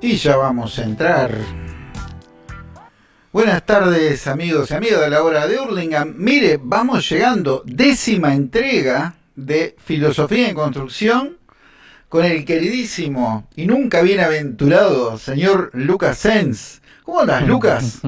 Y ya vamos a entrar. Buenas tardes amigos y amigas de la hora de Hurlingham. Mire, vamos llegando, décima entrega de Filosofía en Construcción con el queridísimo y nunca bienaventurado señor Lucas Sens. ¿Cómo andas, Lucas?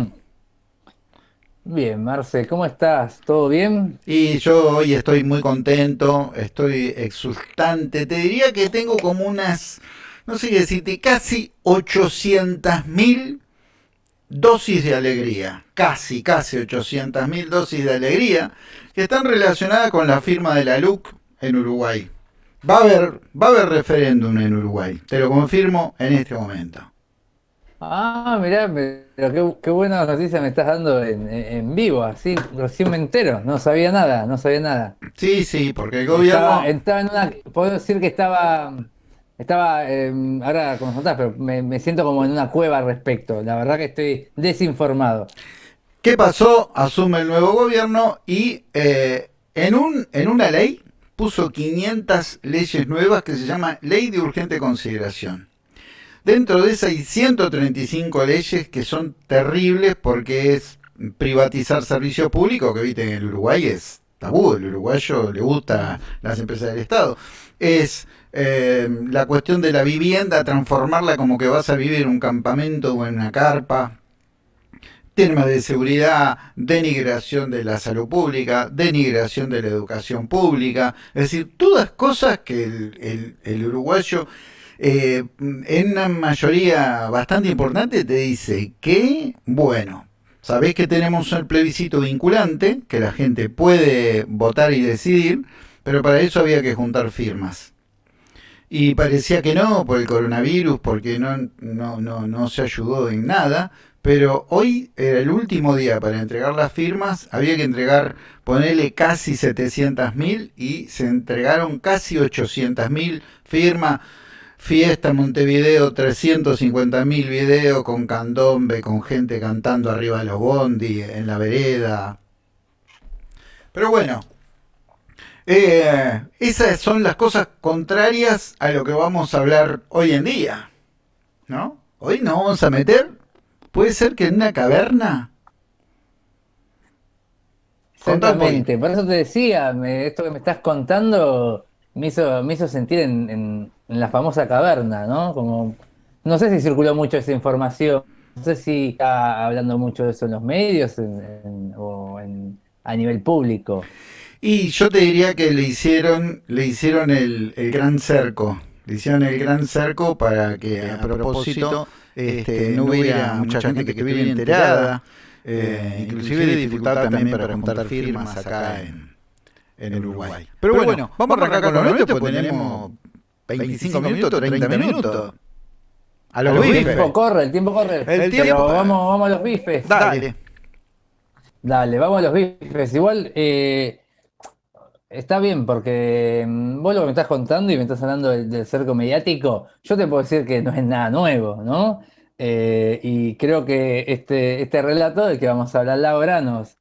Bien, Marce, ¿cómo estás? ¿Todo bien? Y yo hoy estoy muy contento, estoy exultante. Te diría que tengo como unas, no sé qué decirte, casi 800.000 dosis de alegría. Casi, casi 800.000 dosis de alegría que están relacionadas con la firma de la LUC en Uruguay. Va a haber, va a haber referéndum en Uruguay, te lo confirmo en este momento. Ah, mirá, pero qué, buena noticia me estás dando en, vivo, así, recién me entero, no sabía nada, no sabía nada. Sí, sí, porque el gobierno... Estaba, en una, puedo decir que estaba, estaba, em, ahora como contás, pero me, siento como en una cueva al respecto, la verdad que estoy desinformado. ¿Qué pasó? Asume el nuevo gobierno y eh, en, un, en una ley puso 500 leyes nuevas que se llama Ley de Urgente Consideración. Dentro de esas hay 135 leyes que son terribles porque es privatizar servicios públicos, que viste en el Uruguay es tabú, el uruguayo le gusta las empresas del Estado. Es eh, la cuestión de la vivienda, transformarla como que vas a vivir en un campamento o en una carpa. Temas de seguridad, denigración de la salud pública, denigración de la educación pública. Es decir, todas cosas que el, el uruguayo eh, en una mayoría bastante importante te dice que, bueno, sabés que tenemos el plebiscito vinculante, que la gente puede votar y decidir, pero para eso había que juntar firmas. Y parecía que no, por el coronavirus, porque no, no, no, no se ayudó en nada, pero hoy era el último día para entregar las firmas, había que entregar, ponerle casi 700.000 y se entregaron casi 800.000 firmas Fiesta Montevideo, 350.000 videos con candombe, con gente cantando arriba de los bondi, en la vereda. Pero bueno, eh, esas son las cosas contrarias a lo que vamos a hablar hoy en día. ¿No? Hoy nos vamos a meter, puede ser que en una caverna. Exactamente, por eso te decía, esto que me estás contando me hizo, me hizo sentir en en la famosa caverna, ¿no? Como, no sé si circuló mucho esa información, no sé si está hablando mucho de eso en los medios o a nivel público. Y yo te diría que le hicieron, le hicieron el, gran cerco, le hicieron el gran cerco para que a propósito este, no hubiera mucha gente que estuviera enterada, eh, inclusive dificultad también para juntar firmas acá en, en Uruguay. Pero, bueno, vamos a arrancar con lo nuestro porque tenemos 25 minutos, 30 minutos. A los bifes. El tiempo corre, el tiempo corre. El tiempo... vamos, vamos a los bifes. Dale. Dale, vamos a los bifes. Igual eh, está bien porque mm, vos lo que me estás contando y me estás hablando del, cerco mediático, yo te puedo decir que no es nada nuevo, ¿no? Eh, y creo que este, este relato del que vamos a hablar ahora nos,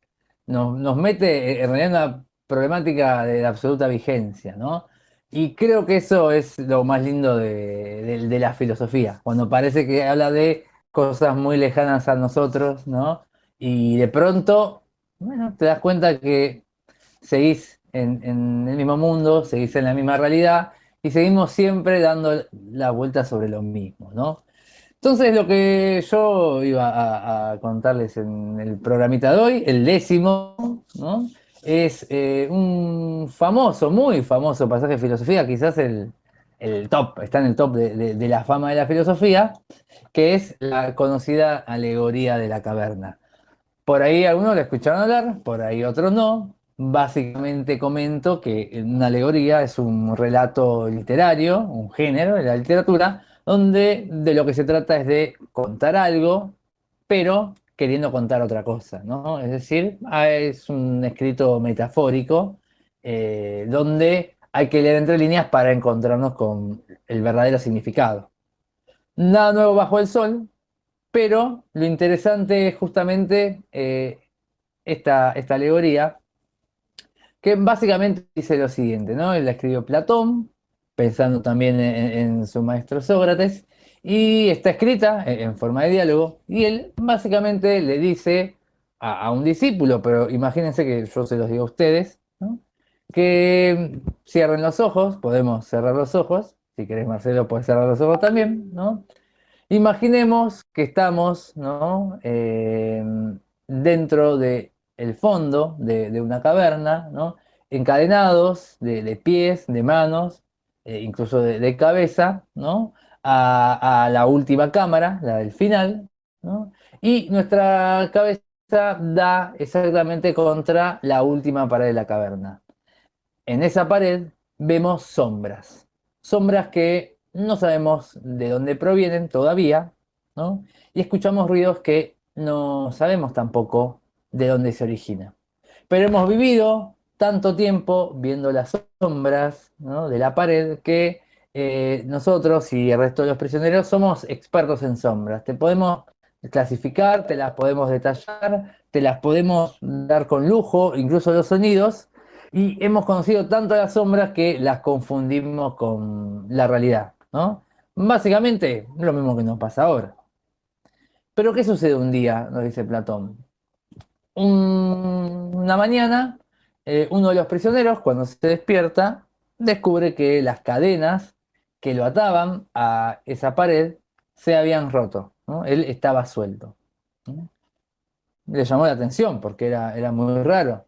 nos, nos mete en realidad en una problemática de absoluta vigencia, ¿no? Y creo que eso es lo más lindo de, la filosofía, cuando parece que habla de cosas muy lejanas a nosotros, ¿no? Y de pronto, bueno, te das cuenta que seguís en, el mismo mundo, seguís en la misma realidad y seguimos siempre dando la vuelta sobre lo mismo, ¿no? Entonces lo que yo iba a contarles en el programita de hoy, el décimo, ¿no? Es eh, un famoso, muy famoso pasaje de filosofía, quizás el, top, está en el top de, la fama de la filosofía, que es la conocida alegoría de la caverna. Por ahí algunos la escucharon hablar, por ahí otros no. Básicamente comento que una alegoría es un relato literario, un género de la literatura, donde de lo que se trata es de contar algo, pero queriendo contar otra cosa, ¿no? Es decir, ah, es un escrito metafórico eh, donde hay que leer entre líneas para encontrarnos con el verdadero significado. Nada nuevo bajo el sol, pero lo interesante es justamente eh, esta, alegoría, que básicamente dice lo siguiente, ¿no? La escribió Platón, pensando también en su maestro Sócrates, y está escrita en forma de diálogo y él básicamente le dice a, un discípulo, pero imagínense que yo se los digo a ustedes, que cierren los ojos, podemos cerrar los ojos, si querés Marcelo puedes cerrar los ojos también, ¿no? Imaginemos que estamos ¿no? Eh, dentro del el fondo de, una caverna, ¿no? encadenados de, pies, de manos, eh, incluso de, cabeza, ¿no? A, la última cámara, la del final, ¿no? y nuestra cabeza da exactamente contra la última pared de la caverna. En esa pared vemos sombras, sombras que no sabemos de dónde provienen todavía, ¿no? y escuchamos ruidos que no sabemos tampoco de dónde se origina. Pero hemos vivido tanto tiempo viendo las sombras de la pared que eh, nosotros y el resto de los prisioneros somos expertos en sombras. Te podemos clasificar, te las podemos detallar, te las podemos dar con lujo, incluso los sonidos, y hemos conocido tanto las sombras que las confundimos con la realidad. ¿no? Básicamente, lo mismo que nos pasa ahora. Pero ¿qué sucede un día? Nos dice Platón. una mañana eh, uno de los prisioneros, cuando se despierta, descubre que las cadenas que lo ataban a esa pared se habían roto. Él estaba suelto. Le llamó la atención porque era, era muy raro.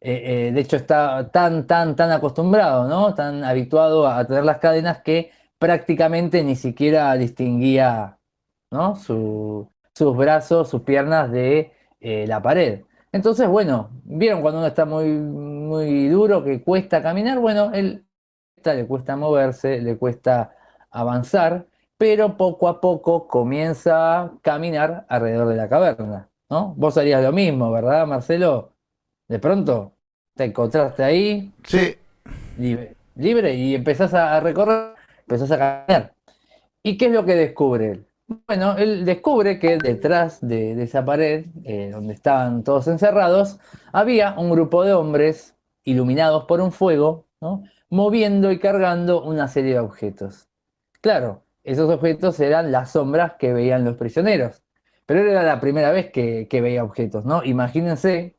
Eh, eh, de hecho, está tan, tan, tan acostumbrado, ¿no? tan habituado a tener las cadenas que prácticamente ni siquiera distinguía sus brazos, sus piernas de la pared. Entonces, bueno, vieron cuando uno está muy, muy duro, que cuesta caminar, bueno, él le cuesta moverse, le cuesta avanzar, pero poco a poco comienza a caminar alrededor de la caverna, ¿no? Vos harías lo mismo, ¿verdad, Marcelo? De pronto te encontraste ahí, sí. libre, libre y empezás a recorrer, empezás a caminar. ¿Y qué es lo que descubre él? Bueno, él descubre que detrás de, esa pared, eh, donde estaban todos encerrados, había un grupo de hombres iluminados por un fuego, moviendo y cargando una serie de objetos. Claro, esos objetos eran las sombras que veían los prisioneros, pero era la primera vez que, veía objetos, ¿no? Imagínense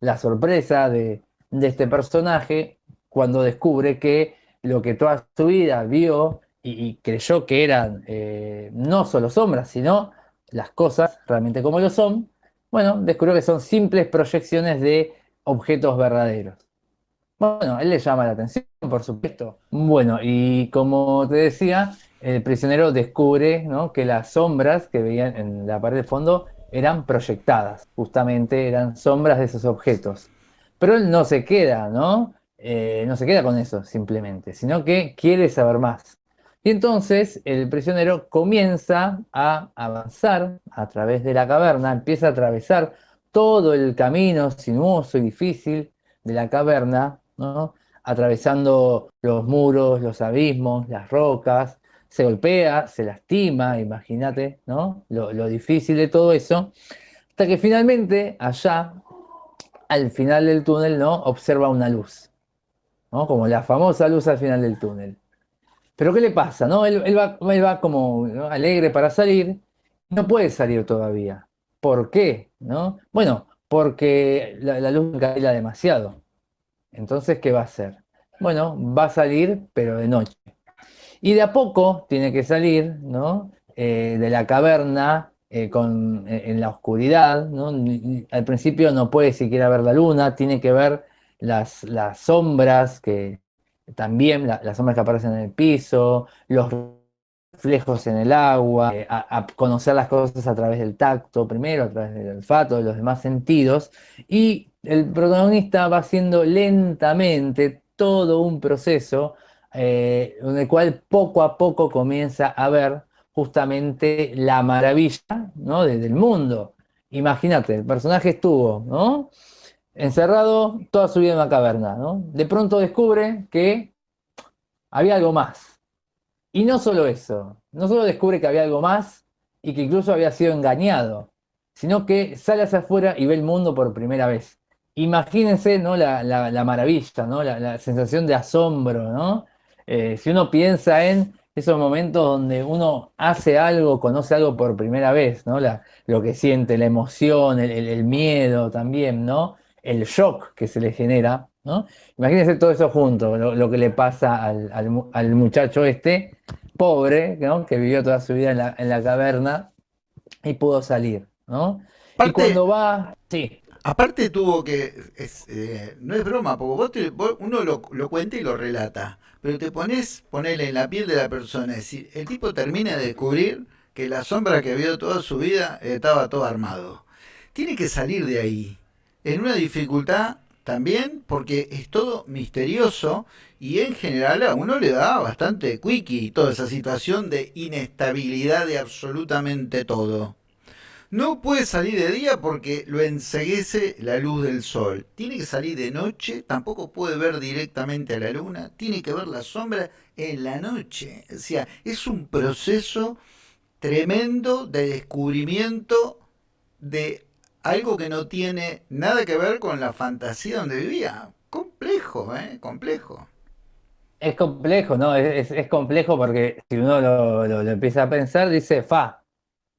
la sorpresa de, este personaje cuando descubre que lo que toda su vida vio y, creyó que eran eh, no solo sombras, sino las cosas realmente como lo son, bueno, descubrió que son simples proyecciones de objetos verdaderos. Bueno, él le llama la atención, por supuesto. Bueno, y como te decía, el prisionero descubre que las sombras que veían en la pared de fondo eran proyectadas, justamente eran sombras de esos objetos. Pero él no se queda, ¿no? Eh, no se queda con eso simplemente, sino que quiere saber más. Y entonces el prisionero comienza a avanzar a través de la caverna, empieza a atravesar todo el camino sinuoso y difícil de la caverna, atravesando los muros, los abismos, las rocas, se golpea, se lastima, imagínate ¿no? Lo, difícil de todo eso, hasta que finalmente allá, al final del túnel, ¿no? observa una luz, ¿no? como la famosa luz al final del túnel. Pero ¿qué le pasa? No? Él, va, como alegre para salir, no puede salir todavía. ¿Por qué? ¿No? Bueno, porque la, luz cae demasiado. Entonces, ¿qué va a hacer? Bueno, va a salir, pero de noche. Y de a poco tiene que salir ¿no? Eh, de la caverna eh, con, eh, en la oscuridad. ¿no? Al principio no puede siquiera ver la luna, tiene que ver las, sombras que, también las sombras que aparecen en el piso, los reflejos en el agua, a, conocer las cosas a través del tacto primero, a través del olfato, de los demás sentidos, y el protagonista va haciendo lentamente todo un proceso eh, en el cual poco a poco comienza a ver justamente la maravilla ¿no? del mundo. Imagínate, el personaje estuvo, ¿no? encerrado toda su vida en una caverna, ¿no? De pronto descubre que había algo más. Y no solo eso, no solo descubre que había algo más y que incluso había sido engañado, sino que sale hacia afuera y ve el mundo por primera vez. Imagínense ¿no? la, maravilla, ¿no? La, sensación de asombro, ¿no? Eh, si uno piensa en esos momentos donde uno hace algo, conoce algo por primera vez, ¿no? La, lo que siente, la emoción, el, miedo también, ¿no? El shock que se le genera, ¿no? Imagínense todo eso junto, lo, que le pasa al, muchacho este, pobre, ¿no? Que vivió toda su vida en la, en la caverna y pudo salir, ¿no? y cuando va, sí. Aparte tuvo que, eh, no es broma, porque vos, uno lo, lo, cuenta y lo relata, pero te pones, ponele en la piel de la persona, es decir, el tipo termina de descubrir que la sombra que vio toda su vida estaba todo armado. Tiene que salir de ahí, en una dificultad también, porque es todo misterioso y en general a uno le da bastante quickie toda esa situación de inestabilidad de absolutamente todo. No puede salir de día porque lo enseguece la luz del sol. Tiene que salir de noche, tampoco puede ver directamente a la luna, tiene que ver la sombra en la noche. O sea, es un proceso tremendo de descubrimiento de algo que no tiene nada que ver con la fantasía donde vivía. Complejo, ¿eh? Complejo. Es complejo, ¿no? Es, complejo porque si uno lo empieza a pensar, dice, fa,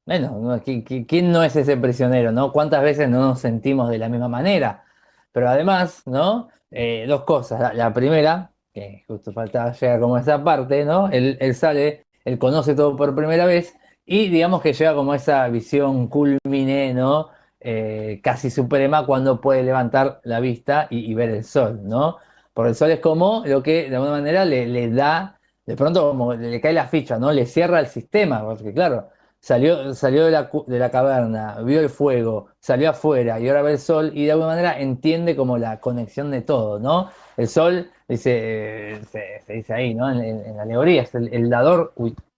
bueno, ¿quién no es ese prisionero, no? ¿Cuántas veces no nos sentimos de la misma manera? Pero además, ¿no? Eh, dos cosas. La, primera, que justo falta llegar como esa parte, ¿no? Él, sale, él conoce todo por primera vez y digamos que llega como esa visión culmine, ¿no? Eh, casi suprema cuando puede levantar la vista y, ver el sol, ¿no? Porque el sol es como lo que de alguna manera le, le da, de pronto como le cae la ficha, ¿no? Le cierra el sistema, porque claro, Salió, salió de, la, de la caverna, vio el fuego, salió afuera y ahora ve el sol y de alguna manera entiende como la conexión de todo, ¿no? El sol, dice, se, dice ahí, ¿no? En, la alegoría, es el, dador,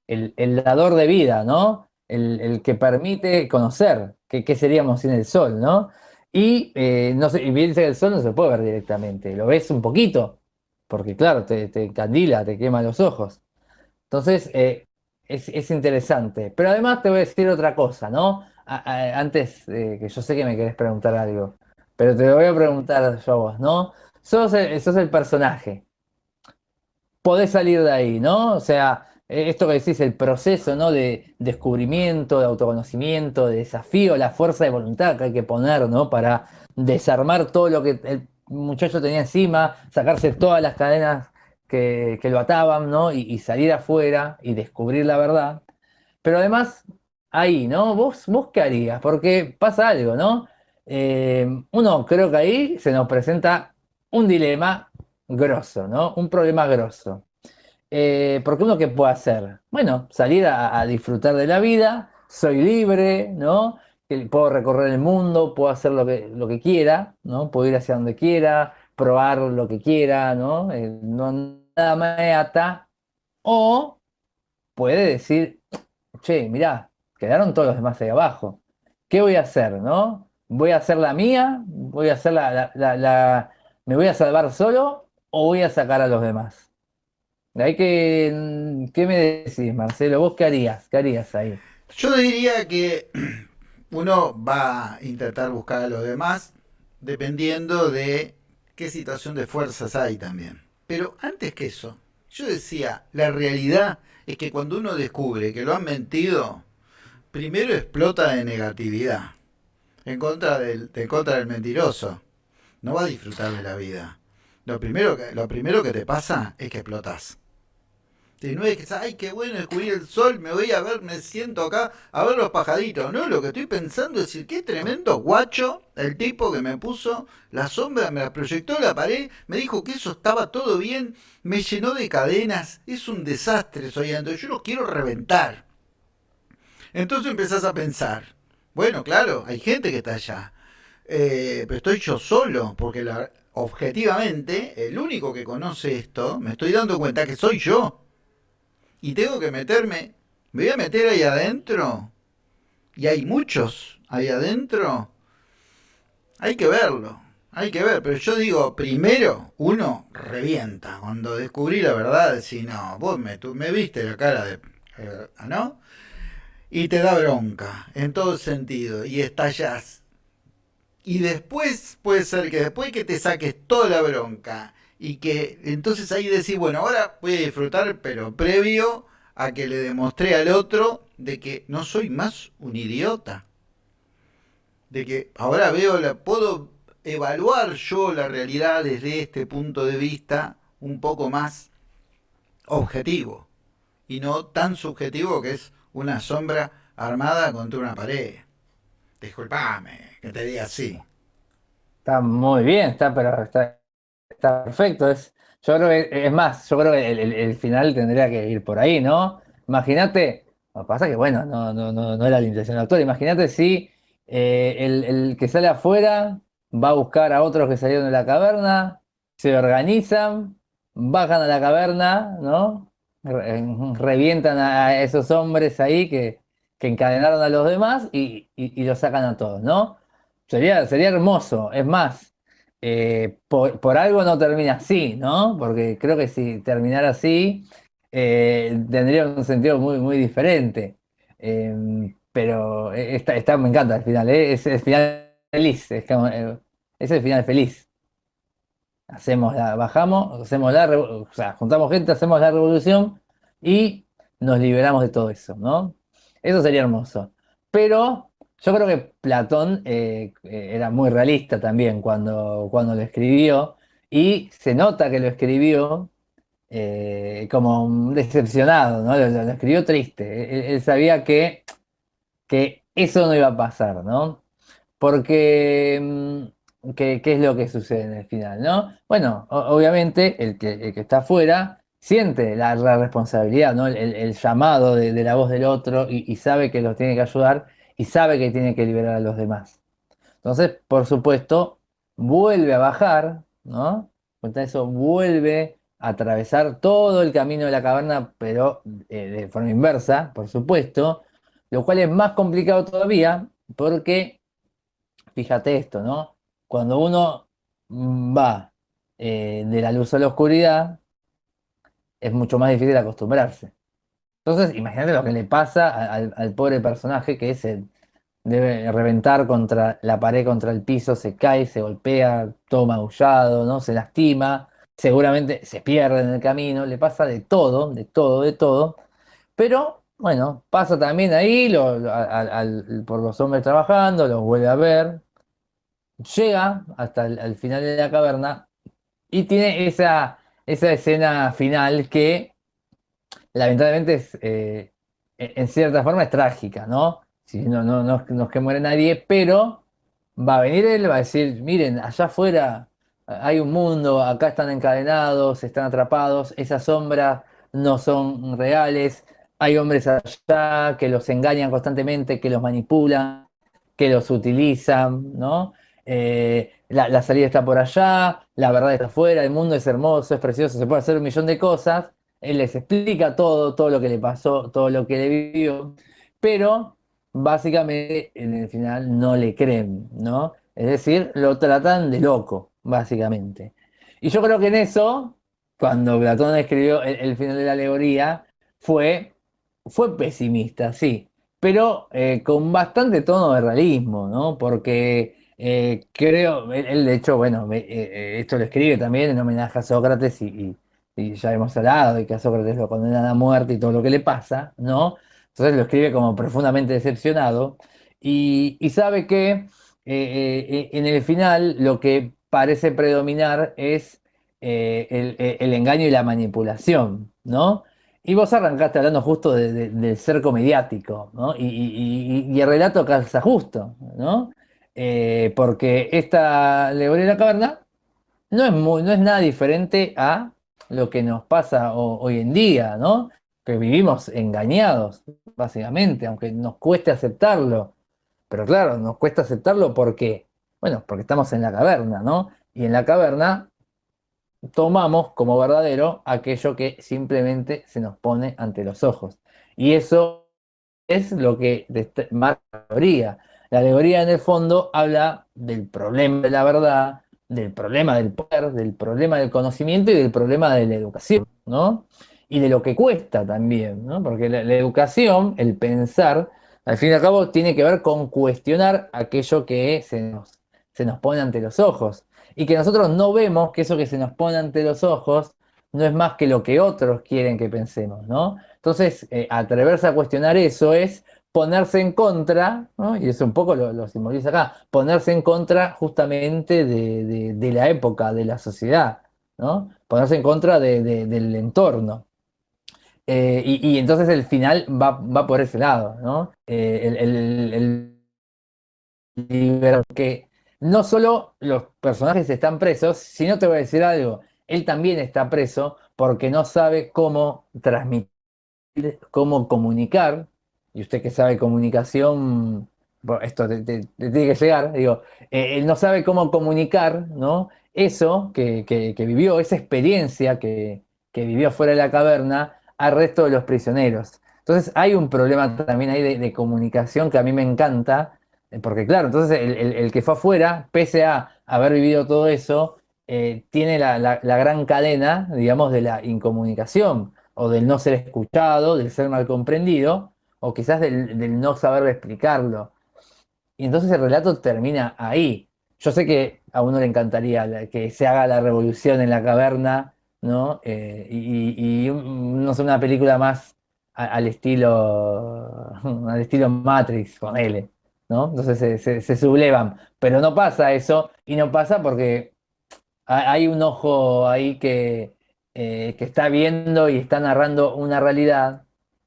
el, dador de vida, ¿no? El, que permite conocer qué seríamos sin el sol, ¿no? Y, eh, no sé, y dice que el sol no se puede ver directamente, lo ves un poquito, porque claro, te, te candila, te quema los ojos. Entonces, eh, es, interesante. Pero además te voy a decir otra cosa, ¿no? antes, que yo sé que me querés preguntar algo, pero te voy a preguntar yo a vos, ¿no? Sos el, sos el personaje. Podés salir de ahí, ¿no? O sea, e, esto que decís, el proceso, ¿no? De descubrimiento, de autoconocimiento, de desafío, la fuerza de voluntad que hay que poner, ¿no? Para desarmar todo lo que el muchacho tenía encima, sacarse todas las cadenas que, lo ataban, ¿no? Y, salir afuera y descubrir la verdad. Pero además, ahí, ¿no? ¿Vos, qué harías? Porque pasa algo, ¿no? Eh, uno creo que ahí se nos presenta un dilema grosso, ¿no? Un problema grosso. Eh, porque uno qué puede hacer? Bueno, salir a, disfrutar de la vida, soy libre, ¿no? Puedo recorrer el mundo, puedo hacer lo que, lo que quiera, ¿no? Puedo ir hacia donde quiera, probar lo que quiera, ¿no? Eh, no nada me ata. O puede decir, che, mirá, quedaron todos los demás ahí abajo. ¿Qué voy a hacer, no? ¿Voy a hacer la mía? ¿Voy a hacer la, la, ¿Me voy a salvar solo o voy a sacar a los demás? Hay que, ¿Qué me decís, Marcelo? ¿Vos qué harías? ¿Qué harías ahí? Yo diría que uno va a intentar buscar a los demás dependiendo de qué situación de fuerzas hay también. Pero antes que eso, yo decía, la realidad es que cuando uno descubre que lo han mentido, primero explota de negatividad en contra del, en contra del mentiroso. No va a disfrutar de la vida. Lo primero, que, lo primero que te pasa es que explotas. No es que, ay, qué bueno descubrir el sol, me voy a ver, me siento acá a ver los pajaditos. No, lo que estoy pensando es decir, qué tremendo guacho el tipo que me puso la sombra, me la proyectó la pared, me dijo que eso estaba todo bien, me llenó de cadenas, es un desastre, soy yo lo quiero reventar. Entonces empezás a pensar, bueno, claro, hay gente que está allá, eh, pero estoy yo solo, porque objetivamente, el único que conoce esto, me estoy dando cuenta que soy yo y tengo que meterme, me voy a meter ahí adentro, y hay muchos ahí adentro, hay que verlo, hay que ver, pero yo digo, primero uno revienta, cuando descubrí la verdad, si no, vos me, tú, me viste la cara de, eh, ¿no? Y te da bronca, en todo sentido, y estallas. Y después puede ser que después que te saques toda la bronca y que entonces ahí decís, bueno, ahora voy a disfrutar, pero previo a que le demostré al otro de que no soy más un idiota. De que ahora veo, la, puedo evaluar yo la realidad desde este punto de vista un poco más objetivo y no tan subjetivo que es una sombra armada contra una pared. Disculpame que te diga así. Está muy bien, está, pero está, está perfecto. Es, yo creo que, es más, yo creo que el, final tendría que ir por ahí, ¿no? Imagínate, lo que pasa que, bueno, no, no, no, no era la intención del autor. Imagínate si eh, el, el que sale afuera va a buscar a otros que salieron de la caverna, se organizan, bajan a la caverna, ¿no? Revientan a esos hombres ahí que, que encadenaron a los demás y, y, los sacan a todos, ¿no? Sería, sería hermoso. Es más, eh, por, algo no termina así, ¿no? Porque creo que si terminara así, eh, tendría un sentido muy, muy diferente. Em, pero está, me encanta el final, ¿eh? es el final feliz, es, es el final feliz. Hacemos la, bajamos, hacemos la, o sea, juntamos gente, hacemos la revolución y nos liberamos de todo eso, ¿no? Eso sería hermoso. Pero yo creo que Platón eh, eh, era muy realista también cuando, cuando lo escribió y se nota que lo escribió eh, como decepcionado, ¿no? Lo, escribió triste. Él, sabía que, que eso no iba a pasar, ¿no? Porque, mm, ¿qué, es lo que sucede en el final, no? Bueno, obviamente el que, el que está afuera siente la, responsabilidad, ¿no? el, llamado de, la voz del otro y, sabe que los tiene que ayudar y sabe que tiene que liberar a los demás. Entonces, por supuesto, vuelve a bajar, ¿no? Cuenta eso, vuelve a atravesar todo el camino de la caverna, pero eh, de forma inversa, por supuesto, lo cual es más complicado todavía porque, fíjate esto, ¿no? Cuando uno va eh, de la luz a la oscuridad, es mucho más difícil acostumbrarse. Entonces, imagínate lo que le pasa al, pobre personaje que se debe reventar contra la pared, contra el piso, se cae, se golpea, todo magullado, ¿no? Se lastima, seguramente se pierde en el camino, le pasa de todo, de todo, de todo. Pero, bueno, pasa también ahí por los hombres trabajando, los vuelve a ver, llega hasta el final de la caverna y tiene esa esa escena final que lamentablemente es, eh, en cierta forma es trágica, ¿no? Si no, no, no, es que muere nadie, pero va a venir él, va a decir, miren, allá afuera hay un mundo, acá están encadenados, están atrapados, esas sombras no son reales, hay hombres allá que los engañan constantemente, que los manipulan, que los utilizan, ¿no? Eh, la, salida está por allá, la verdad está afuera, el mundo es hermoso, es precioso, se puede hacer un millón de cosas. Él les explica todo, todo lo que le pasó, todo lo que le vivió, pero básicamente en el final no le creen, ¿no? Es decir, lo tratan de loco, básicamente. Y yo creo que en eso, cuando Platón escribió el, final de la alegoría, fue, fue pesimista, sí, pero eh, con bastante tono de realismo, ¿no? Porque eh, creo, él, de hecho, bueno, eh, esto lo escribe también en homenaje a Sócrates y, ya hemos hablado de que a Sócrates lo condenan a muerte y todo lo que le pasa, ¿no? Entonces lo escribe como profundamente decepcionado y, sabe que en el final lo que parece predominar es el, engaño y la manipulación, ¿no? Y vos arrancaste hablando justo del cerco mediático, ¿no? Y, y, el relato calza justo, ¿no? Eh, porque esta alegoría de la caverna no es, no es nada diferente a lo que nos pasa hoy en día, ¿no? Que vivimos engañados, básicamente, aunque nos cueste aceptarlo. Pero claro, nos cuesta aceptarlo porque, bueno, porque estamos en la caverna, ¿no? Y en la caverna tomamos como verdadero aquello que simplemente se nos pone ante los ojos. Y eso es lo que marca la teoría. La alegoría en el fondo habla del problema de la verdad, del problema del poder, del problema del conocimiento y del problema de la educación, ¿no? Y de lo que cuesta también, ¿no? Porque la, educación, el pensar, al fin y al cabo tiene que ver con cuestionar aquello que se nos, se nos pone ante los ojos. Y que nosotros no vemos que eso que se nos pone ante los ojos no es más que lo que otros quieren que pensemos, ¿no? Entonces, eh, atreverse a cuestionar eso es ponerse en contra, ¿no? y eso un poco lo, simboliza acá, ponerse en contra justamente de, la época, de la sociedad, ¿no? ponerse en contra del entorno. Eh, y, entonces el final va, por ese lado, ¿no? Eh, el, que no solo los personajes están presos, sino te voy a decir algo, él también está preso porque no sabe cómo transmitir, cómo comunicar, y usted que sabe comunicación, esto te, tiene que llegar, digo, eh, él no sabe cómo comunicar, ¿no? Eso que, vivió, esa experiencia que, vivió fuera de la caverna al resto de los prisioneros. Entonces hay un problema también ahí de, comunicación que a mí me encanta, eh, porque claro, entonces el, que fue afuera, pese a haber vivido todo eso, eh, tiene la, gran cadena, digamos, de la incomunicación, o del no ser escuchado, del ser mal comprendido, o quizás del, no saber explicarlo. Y entonces el relato termina ahí. Yo sé que a uno le encantaría que se haga la revolución en la caverna, ¿no? Eh, y, no sé, una película más al estilo al estilo Matrix, con L, ¿no? Entonces se, sublevan. Pero no pasa eso, y no pasa porque hay un ojo ahí eh, que está viendo y está narrando una realidad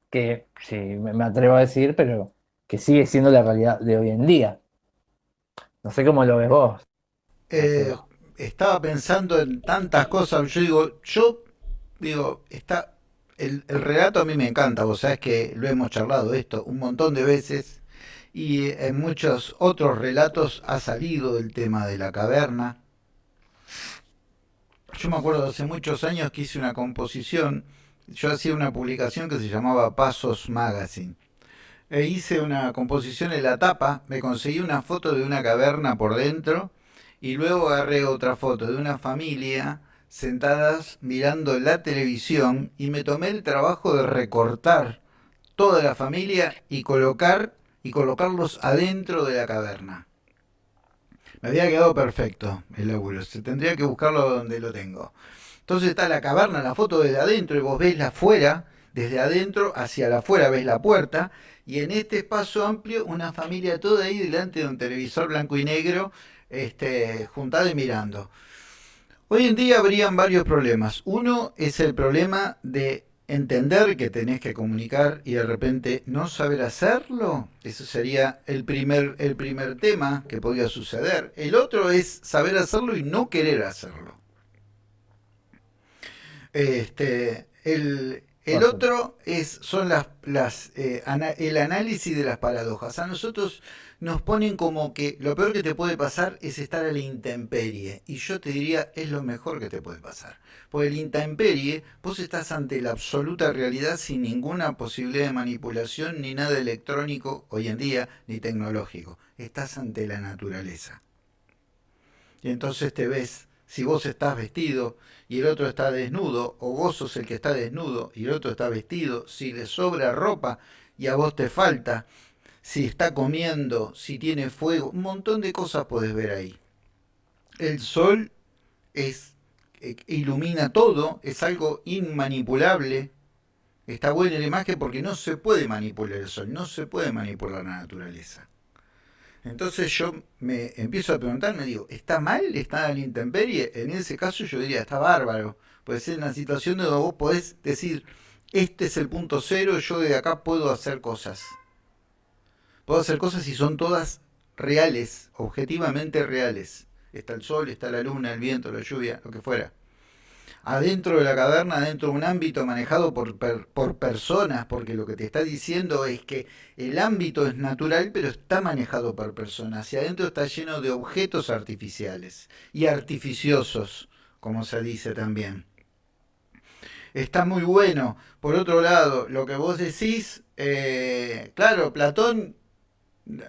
que, sí, me atrevo a decir, pero que sigue siendo la realidad de hoy en día. No sé cómo lo ves vos. Eh, estaba pensando en tantas cosas. Yo digo, yo digo, está el, relato a mí me encanta. Vos sabés que lo hemos charlado esto un montón de veces y en muchos otros relatos ha salido el tema de la caverna. Yo me acuerdo hace muchos años que hice una composición. Yo hacía una publicación que se llamaba Pasos Magazine. E hice una composición en la tapa, me conseguí una foto de una caverna por dentro y luego agarré otra foto de una familia sentadas mirando la televisión y me tomé el trabajo de recortar toda la familia y colocar y colocarlos adentro de la caverna. Me había quedado perfecto el laburo, se tendría que buscarlo donde lo tengo. Entonces está la caverna, la foto desde adentro y vos ves la afuera, desde adentro hacia la afuera ves la puerta y en este espacio amplio una familia toda ahí delante de un televisor blanco y negro este, juntada y mirando. Hoy en día habrían varios problemas. Uno es el problema de entender que tenés que comunicar y de repente no saber hacerlo. Eso sería el primer, el primer tema que podría suceder. El otro es saber hacerlo y no querer hacerlo. Este, el, el otro es, son las, las, eh, el análisis de las paradojas. A nosotros nos ponen como que lo peor que te puede pasar es estar a la intemperie. Y yo te diría, es lo mejor que te puede pasar. Porque el intemperie, vos estás ante la absoluta realidad sin ninguna posibilidad de manipulación, ni nada electrónico hoy en día, ni tecnológico. Estás ante la naturaleza. Y entonces te ves si vos estás vestido y el otro está desnudo, o vos sos el que está desnudo y el otro está vestido, si le sobra ropa y a vos te falta, si está comiendo, si tiene fuego, un montón de cosas podés ver ahí. El sol es eh, ilumina todo, es algo inmanipulable. Está buena la imagen porque no se puede manipular el sol, no se puede manipular la naturaleza. Entonces yo me empiezo a preguntar, me digo, ¿está mal estar en la intemperie? En ese caso yo diría, está bárbaro. Puede ser una situación donde vos podés decir, este es el punto cero, yo de acá puedo hacer cosas. Puedo hacer cosas y son todas reales, objetivamente reales. Está el sol, está la luna, el viento, la lluvia, lo que fuera adentro de la caverna, adentro de un ámbito manejado por, por personas, porque lo que te está diciendo es que el ámbito es natural, pero está manejado por personas, y adentro está lleno de objetos artificiales y artificiosos, como se dice también. Está muy bueno. Por otro lado, lo que vos decís, eh, claro, Platón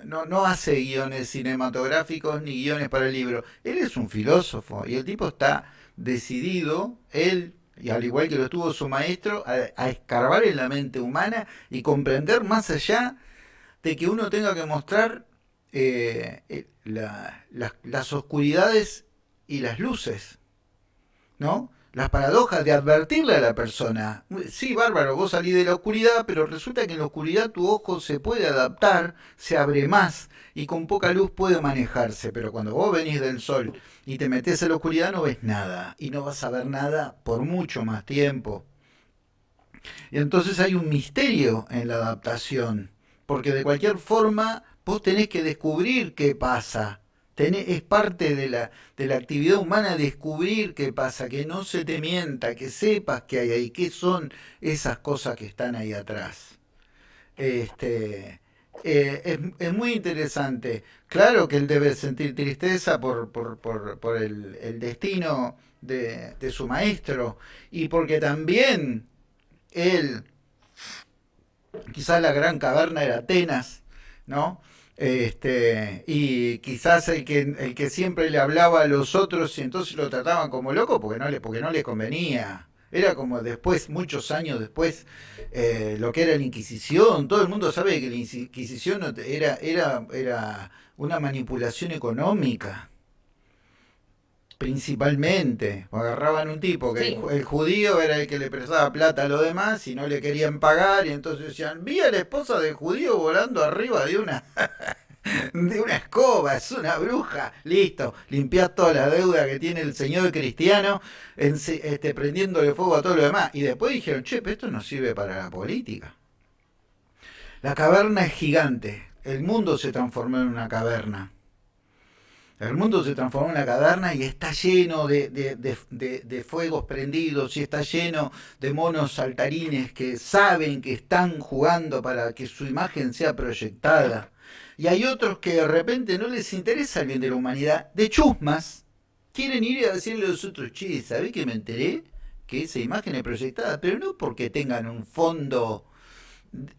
no, no, hace guiones cinematográficos ni guiones para el libro. Él es un filósofo y el tipo está decidido, él, y al igual que lo estuvo su maestro, a, escarbar en la mente humana y comprender más allá de que uno tenga que mostrar eh, eh, las oscuridades y las luces, ¿no? Las paradojas de advertirle a la persona. Sí, bárbaro, vos salís de la oscuridad, pero resulta que en la oscuridad tu ojo se puede adaptar, se abre más y con poca luz puede manejarse. Pero cuando vos venís del sol y te metes en la oscuridad no ves nada y no vas a ver nada por mucho más tiempo. Y entonces hay un misterio en la adaptación, porque de cualquier forma vos tenés que descubrir qué pasa es parte de la, de la actividad humana descubrir qué pasa, que no se te mienta, que sepas que hay ahí, qué son esas cosas que están ahí atrás. Este, eh, es, muy interesante. Claro que él debe sentir tristeza por, por, el, destino de, de, su maestro y porque también él, quizás la gran caverna era Atenas, ¿no? Este, y quizás el que, el que siempre le hablaba a los otros y entonces lo trataban como loco porque no le, porque no le convenía. Era como después, muchos años después, eh, lo que era la Inquisición. Todo el mundo sabe que la Inquisición era, era, era una manipulación económica principalmente. Agarraban un tipo que el, judío era el que le prestaba plata a los demás y no le querían pagar y entonces decían, vi a la esposa del judío volando arriba de una de una escoba, es una bruja, listo, limpiás toda la deuda que tiene el señor cristiano, este, prendiéndole fuego a todo lo demás. Y después dijeron, che, pero esto no sirve para la política. La caverna es gigante, el mundo se transformó en una caverna el mundo se transformó en una caverna y está lleno de, fuegos prendidos y está lleno de monos saltarines que saben que están jugando para que su imagen sea proyectada. Y hay otros que de repente no les interesa el bien de la humanidad, de chusmas, quieren ir a decirle a los otros, che, ¿sabés que me enteré? Que esa imagen es proyectada, pero no porque tengan un fondo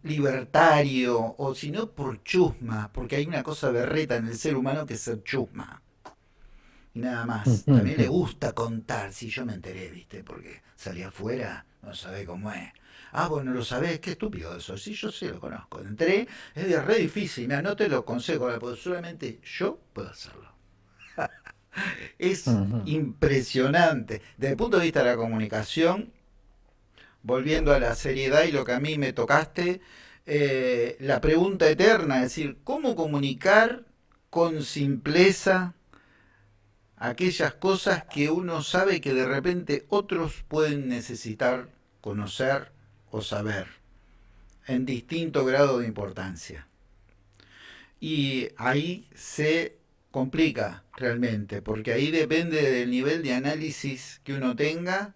libertario o sino por chusma, porque hay una cosa berreta en el ser humano que es ser chusma. Y nada más. También le gusta contar, si yo me enteré, ¿viste? Porque salí afuera, no sabe cómo es. Ah, bueno, lo sabés, qué estúpido eso. Sí, yo sí lo conozco. Entré, es re difícil, mira, no te lo consejo, porque solamente yo puedo hacerlo. es impresionante. Desde el punto de vista de la comunicación, volviendo a la seriedad y lo que a mí me tocaste, eh, la pregunta eterna, es decir, ¿cómo comunicar con simpleza aquellas cosas que uno sabe que de repente otros pueden necesitar conocer o saber en distinto grado de importancia? Y ahí se complica realmente, porque ahí depende del nivel de análisis que uno tenga,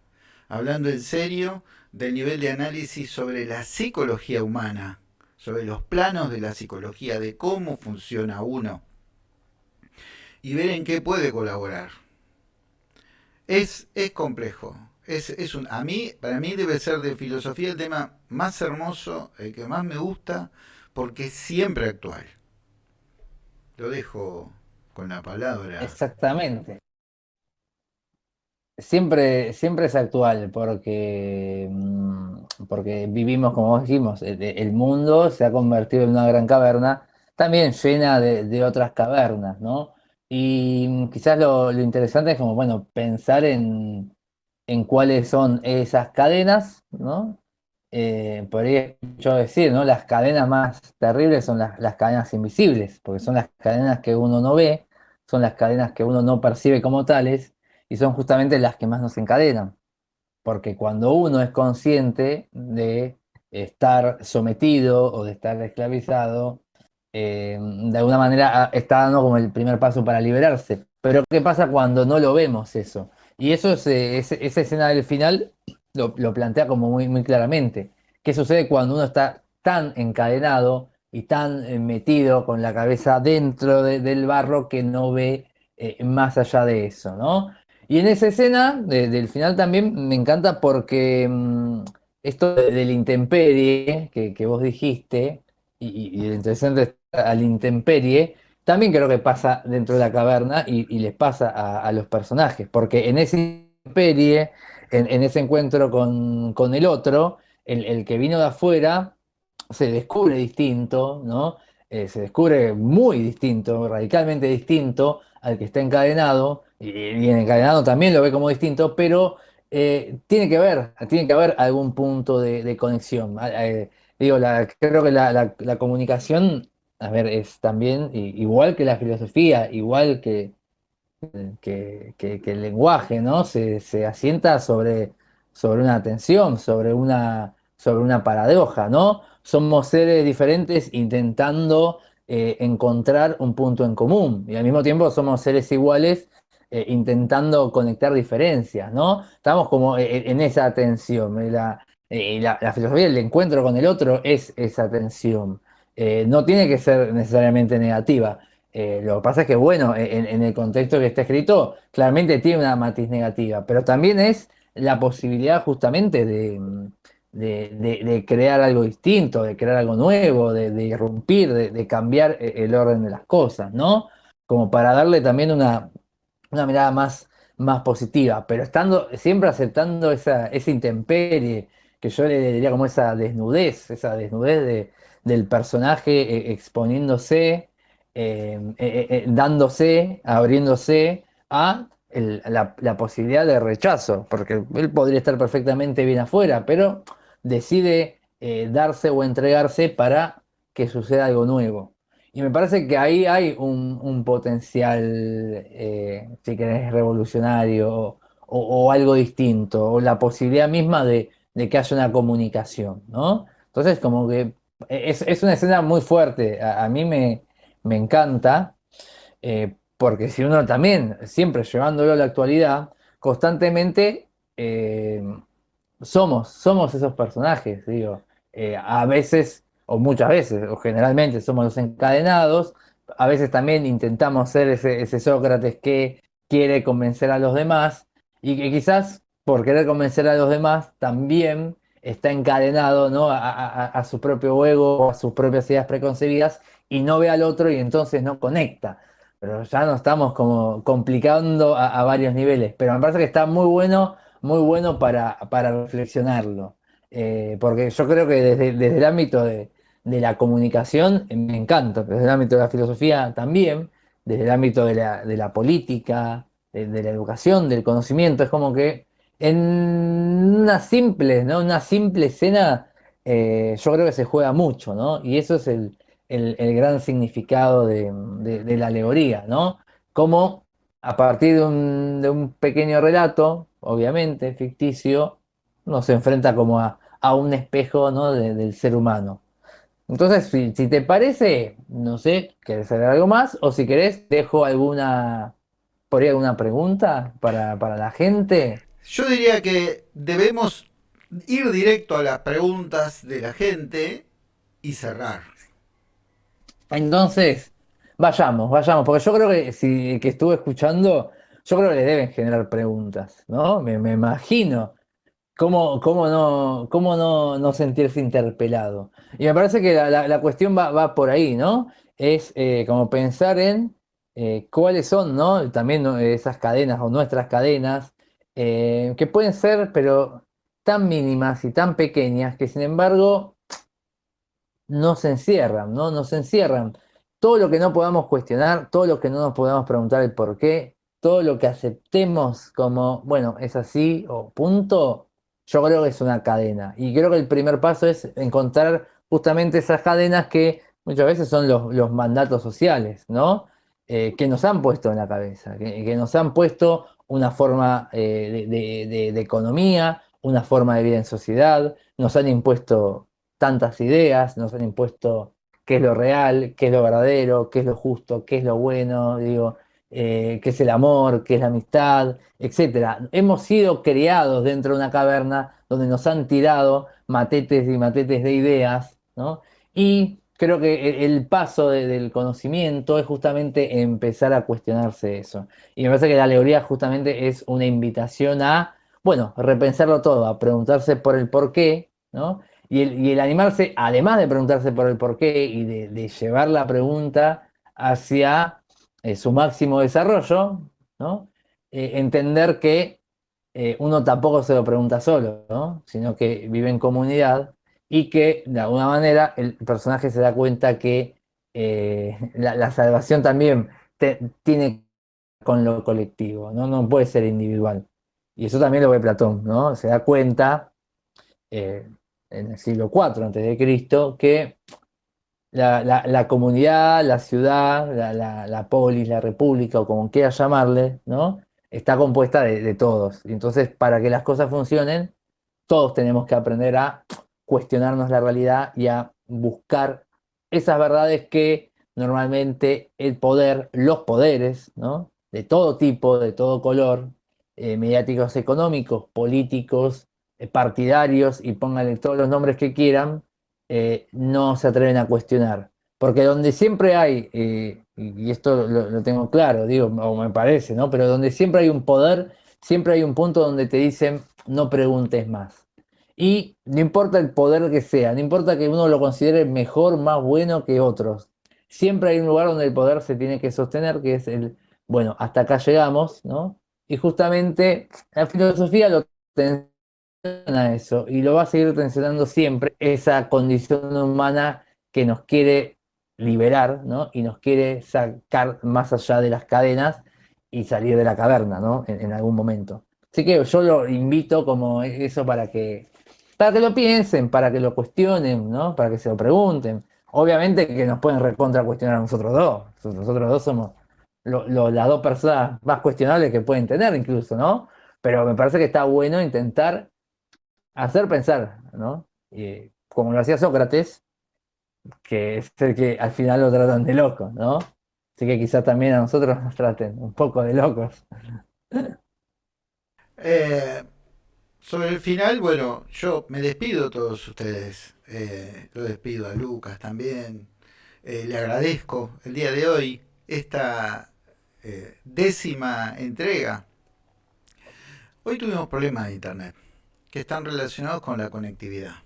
hablando en serio, del nivel de análisis sobre la psicología humana, sobre los planos de la psicología, de cómo funciona uno, y ver en qué puede colaborar. Es, es complejo. Es, es un, a mí, para mí debe ser de filosofía el tema más hermoso, el que más me gusta, porque es siempre actual. Lo dejo con la palabra. Exactamente siempre, siempre es actual, porque, mm, porque vivimos, como dijimos, el, mundo se ha convertido en una gran caverna, también llena de, otras cavernas, ¿no? Y mm, quizás lo, interesante es como, bueno, pensar en, en cuáles son esas cadenas, ¿no? Eh, podría yo decir, ¿no? Las cadenas más terribles son las, las cadenas invisibles, porque son las cadenas que uno no ve, son las cadenas que uno no percibe como tales, y son justamente las que más nos encadenan. Porque cuando uno es consciente de estar sometido o de estar esclavizado, eh, de alguna manera está dando como el primer paso para liberarse. Pero ¿qué pasa cuando no lo vemos eso? Y eso es, eh, esa escena del final lo, plantea como muy, muy claramente. ¿Qué sucede cuando uno está tan encadenado y tan eh, metido con la cabeza dentro del barro que no ve más allá de eso, ¿no? Y en esa escena del final también me encanta porque mm, esto del intemperie que, vos dijiste, y, y, interesante al intemperie, también creo que pasa dentro de la caverna y, les pasa a, los personajes, porque en ese intemperie, en, ese encuentro con, el otro, el, que vino de afuera se descubre distinto, ¿no? Eh, se descubre muy distinto, radicalmente distinto al que está encadenado, y, en encadenado también lo ve como distinto, pero eh, tiene que haber, tiene que haber algún punto de, conexión. Eh, digo, creo que la, comunicación, a ver, es también igual que la filosofía, igual que, que, el lenguaje, ¿no? Se, asienta sobre, sobre una tensión, sobre una, sobre una paradoja, ¿no? Somos seres diferentes intentando eh, encontrar un punto en común y al mismo tiempo somos seres iguales eh, intentando conectar diferencias, ¿no? Estamos como eh, en, esa tensión. La, la, filosofía del encuentro con el otro es esa tensión. no tiene que ser necesariamente negativa. lo que pasa es que, bueno, en, el contexto que está escrito, claramente tiene una matiz negativa, pero también es la posibilidad justamente de, de, crear algo distinto, de crear algo nuevo, de, irrumpir, de, cambiar e, el orden de las cosas, ¿no? Como para darle también una, una mirada más, más positiva, pero estando siempre aceptando esa, esa intemperie, que yo le diría como esa desnudez, esa desnudez del personaje eh, exponiéndose, eh, eh, dándose, abriéndose a la, posibilidad de rechazo, porque él podría estar perfectamente bien afuera, pero decide darse o entregarse para que suceda algo nuevo. Y me parece que ahí hay un, potencial, eh, si querés, revolucionario o, algo distinto, o la posibilidad misma de, que haya una comunicación, ¿no? Entonces, como que es, una escena muy fuerte, a, mí me, encanta, eh, porque si uno también, siempre llevándolo a la actualidad, constantemente somos, somos esos personajes, digo. Eh, a veces, o muchas veces, o generalmente somos los encadenados, a veces también intentamos ser ese, Sócrates que quiere convencer a los demás y que quizás por querer convencer a los demás también está encadenado ¿no? a, su propio ego, a sus propias ideas preconcebidas y no ve al otro y entonces no conecta. Pero ya nos estamos como complicando a, varios niveles. Pero me parece que está muy bueno muy bueno para, reflexionarlo. Eh, porque yo creo que desde, el ámbito de, la comunicación eh, me encanta, desde el ámbito de la filosofía también, desde el ámbito de la, política, de, la educación, del conocimiento, es como que en una simple, ¿no? una simple escena eh, yo creo que se juega mucho, ¿no? Y eso es el, gran significado de, de, la alegoría, ¿no? Como a partir de un, pequeño relato, obviamente, ficticio, nos enfrenta como a, un espejo ¿no? del ser humano. Entonces, si, te parece, no sé, ¿querés saber algo más? O si querés, dejo alguna, por ahí alguna pregunta para, para la gente. Yo diría que debemos ir directo a las preguntas de la gente y cerrar. Entonces, Vayamos, vayamos, porque yo creo que si que estuve escuchando, yo creo que le deben generar preguntas, ¿no? Me, imagino. ¿Cómo, cómo, no, cómo no, no, sentirse interpelado? Y me parece que la, cuestión va, por ahí, ¿no? Es eh, como pensar en eh, cuáles son, ¿no? También esas cadenas o nuestras cadenas, eh, que pueden ser, pero tan mínimas y tan pequeñas que sin embargo no se encierran, ¿no? No se encierran todo lo que no podamos cuestionar, todo lo que no nos podamos preguntar el por qué, todo lo que aceptemos como, bueno, es así o punto, yo creo que es una cadena. Y creo que el primer paso es encontrar justamente esas cadenas que muchas veces son los, mandatos sociales, ¿no? Eh, que nos han puesto en la cabeza, que, nos han puesto una forma eh, de, economía, una forma de vida en sociedad, nos han impuesto tantas ideas, nos han impuesto qué es lo real, qué es lo verdadero, qué es lo justo, qué es lo bueno, digo, eh, qué es el amor, qué es la amistad, etc. Hemos sido criados dentro de una caverna donde nos han tirado matetes y matetes de ideas, ¿no? Y creo que el paso del conocimiento es justamente empezar a cuestionarse eso. Y me parece que la alegoría justamente es una invitación a, bueno, repensarlo todo, a preguntarse por el por qué, ¿no? Y el, animarse, además de preguntarse por el porqué y de, llevar la pregunta hacia eh, su máximo desarrollo. Eh, entender que eh, uno tampoco se lo pregunta solo, sino que vive en comunidad y que de alguna manera el personaje se da cuenta que la, salvación también tiene con lo colectivo, ¿no? no puede ser individual. Y eso también lo ve Platón, ¿no? Se da cuenta en el siglo IV antes de Cristo que la, comunidad, la ciudad, la, polis, la república, o como quieras llamarle, ¿no? Está compuesta de, todos. Entonces, para que las cosas funcionen, todos tenemos que aprender a cuestionarnos la realidad y a buscar esas verdades que normalmente el poder, los poderes, ¿no? de todo tipo, de todo color, eh, mediáticos económicos, políticos, eh, partidarios, y pónganle todos los nombres que quieran, eh, no se atreven a cuestionar. Porque donde siempre hay, y esto lo, lo, tengo claro, digo, o me parece, ¿no? Pero donde siempre hay un poder, siempre hay un punto donde te dicen, no preguntes más. Y no importa el poder que sea, no importa que uno lo considere mejor, más bueno que otros. Siempre hay un lugar donde el poder se tiene que sostener, que es el, bueno, hasta acá llegamos, ¿no? Y justamente la filosofía lo tensiona eso y lo va a seguir tensionando siempre, esa condición humana que nos quiere liberar, ¿no? Y nos quiere sacar más allá de las cadenas y salir de la caverna, ¿no? En, algún momento. Así que yo lo invito como eso para que para que lo piensen, para que lo cuestionen, ¿no? Para que se lo pregunten. Obviamente que nos pueden recontra cuestionar a nosotros dos. Nosotros dos somos las dos personas más cuestionables que pueden tener incluso, ¿no? Pero me parece que está bueno intentar hacer pensar, ¿no? Y, como lo hacía Sócrates, que es el que al final lo tratan de loco, ¿no? Así que quizás también a nosotros nos traten un poco de locos. Eh, sobre el final, bueno, yo me despido de todos ustedes. Eh, lo despido a Lucas también. Eh, le agradezco el día de hoy esta eh, décima entrega. Hoy tuvimos problemas de Internet están relacionados con la conectividad.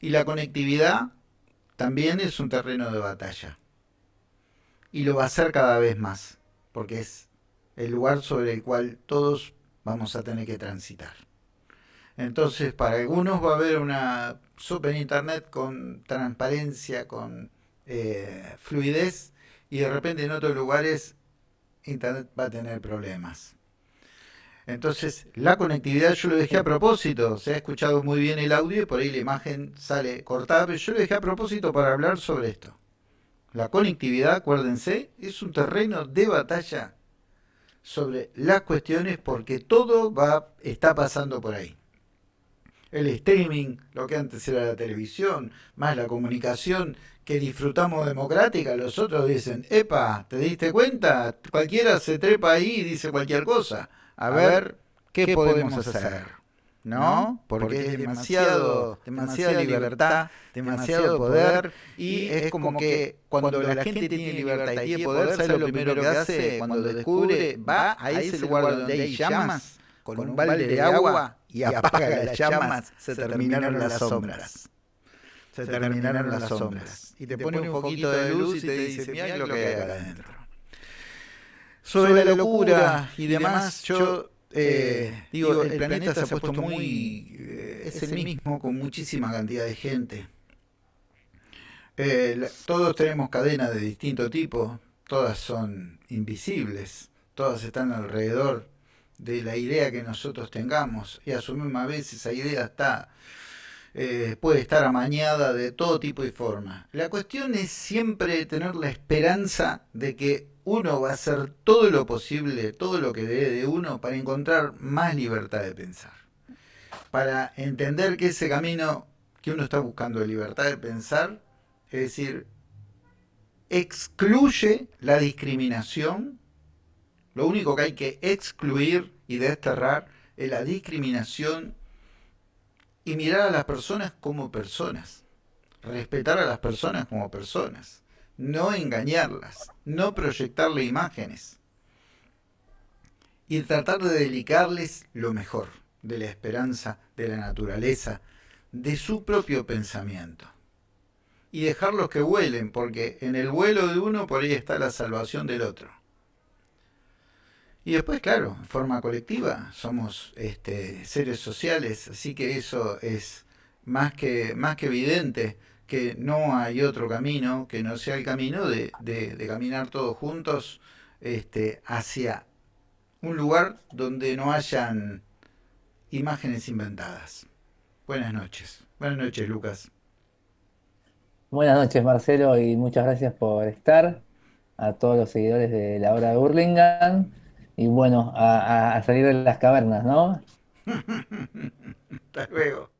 Y la conectividad también es un terreno de batalla. Y lo va a ser cada vez más, porque es el lugar sobre el cual todos vamos a tener que transitar. Entonces, para algunos va a haber una super internet con transparencia, con eh, fluidez, y de repente en otros lugares internet va a tener problemas. Entonces, la conectividad yo lo dejé a propósito, se ha escuchado muy bien el audio y por ahí la imagen sale cortada, pero yo lo dejé a propósito para hablar sobre esto. La conectividad, acuérdense, es un terreno de batalla sobre las cuestiones porque todo va está pasando por ahí el streaming, lo que antes era la televisión, más la comunicación que disfrutamos democrática, los otros dicen, epa, ¿te diste cuenta? Cualquiera se trepa ahí y dice cualquier cosa. A, ver, ¿qué, podemos hacer? ¿No? Porque es demasiado, demasiada libertad, demasiado poder y es como que cuando la gente tiene libertad y tiene poder, ¿sabe lo primero que hace cuando descubre? Va a ese lugar donde hay llamas con un balde de agua y apaga las llamas, se terminaron las sombras. Se terminaron las sombras. Y te pone un poquito de luz y te dice, mira lo que hay acá adentro. Sobre la locura y demás, yo eh, digo, el planeta se ha puesto muy... Eh, es el mismo con muchísima cantidad de gente. Eh, todos tenemos cadenas de distinto tipo, todas son invisibles, todas están alrededor de la idea que nosotros tengamos y a su misma vez esa idea está eh, puede estar amañada de todo tipo y forma. La cuestión es siempre tener la esperanza de que uno va a hacer todo lo posible, todo lo que dé de uno para encontrar más libertad de pensar. Para entender que ese camino que uno está buscando de libertad de pensar, es decir, excluye la discriminación lo único que hay que excluir y desterrar es la discriminación y mirar a las personas como personas. Respetar a las personas como personas. No engañarlas. No proyectarle imágenes. Y tratar de dedicarles lo mejor de la esperanza, de la naturaleza, de su propio pensamiento. Y dejarlos que vuelen, porque en el vuelo de uno por ahí está la salvación del otro. Y después, claro, en forma colectiva, somos este, seres sociales, así que eso es más que, más que evidente, que no hay otro camino que no sea el camino de, de, caminar todos juntos este, hacia un lugar donde no hayan imágenes inventadas. Buenas noches. Buenas noches, Lucas. Buenas noches, Marcelo, y muchas gracias por estar. A todos los seguidores de la obra de Burlingame. Y bueno, a, a salir de las cavernas, ¿no? Hasta luego.